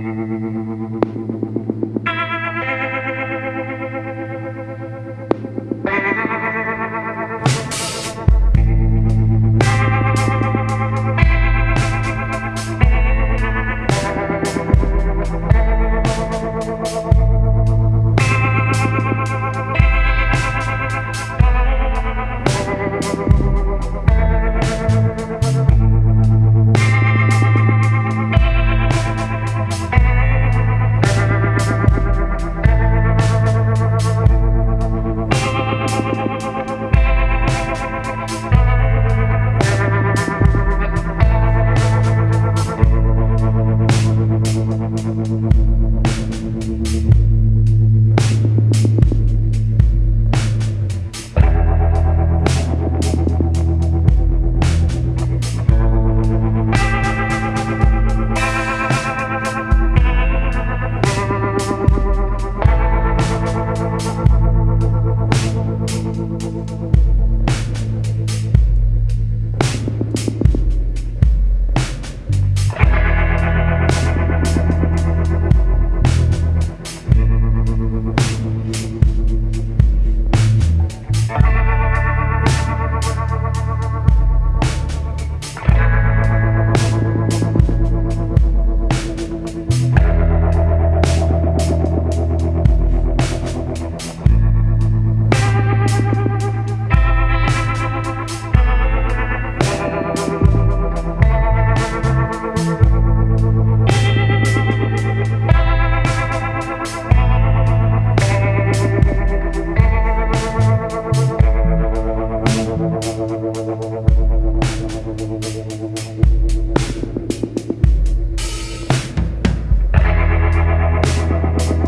Thank you. We'll be right back.